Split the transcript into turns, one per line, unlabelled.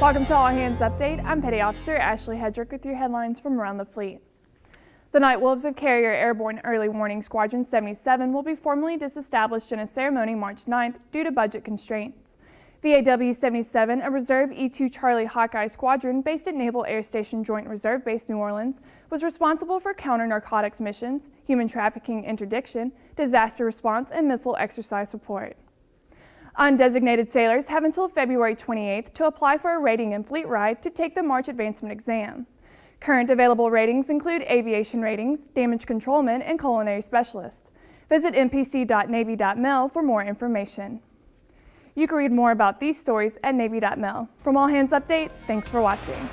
Welcome to All Hands Update. I'm Petty Officer Ashley Hedrick with your headlines from around the fleet. The Night Wolves of Carrier Airborne Early Warning Squadron 77 will be formally disestablished in a ceremony March 9th due to budget constraints. VAW 77, a Reserve E-2 Charlie Hawkeye squadron based at Naval Air Station Joint Reserve Base New Orleans, was responsible for counter-narcotics missions, human trafficking interdiction, disaster response, and missile exercise support. Undesignated sailors have until February 28th to apply for a rating and fleet ride to take the March Advancement exam. Current available ratings include aviation ratings, damage controlman, and culinary specialist. Visit npc.navy.mil for more information. You can read more about these stories at navy.mil. From All Hands Update, thanks for watching.